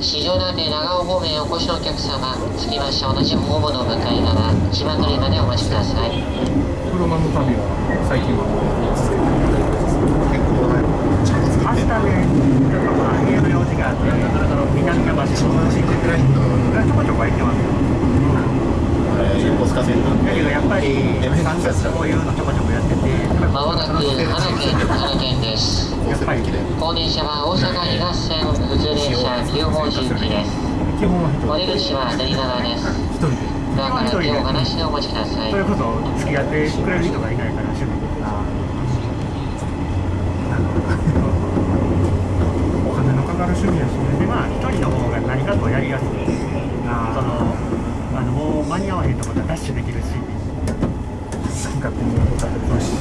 四条館長尾方面お越しのお客様着きました同じホームの向かい側千葉取りまでお待ちください。車の旅は最近は続けて結構ちゃんと作って明日ね、ちょっとまあ家の用事があって、南のちょこちょこ空いてますよ。横須賀線なんでだけどやっぱり3月こういうのちょこちょこやってて、まもなく花店花店です。やっぱりこの電車は大阪東線普通電車9号寺行きです。お出口は左側です。ドアから手を離してお待ちください。それこそ付き合ってくれる人がいないから趣味で。お金のかかる趣味やしね。でまあ一人の方が何かとやりやすい。間に合わへんところはダッシュできるし。好き勝手に歌ってるし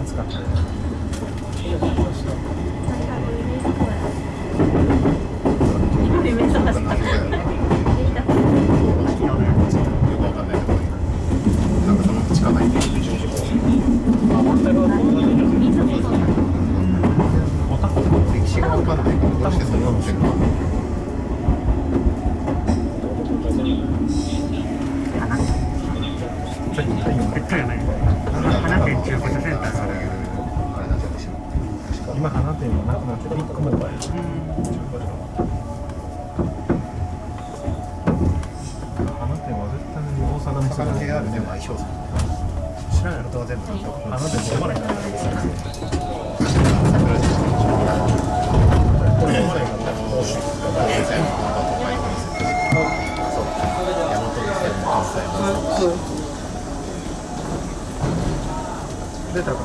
暑かった。ねよくわかんないけどなんかその地下ないで歴史がわかんないからどうしてそんなのしてるの絶対やない。花店中古車センターがある。あれなんて私も今花店はなくなってビッグモーバイ花店は絶対に大阪に魚系あるね相性知らんやろ人は全部花店って思わないからこれ思わないからそう大和線も関西も出たかね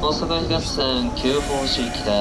大阪東線9号寺行きです。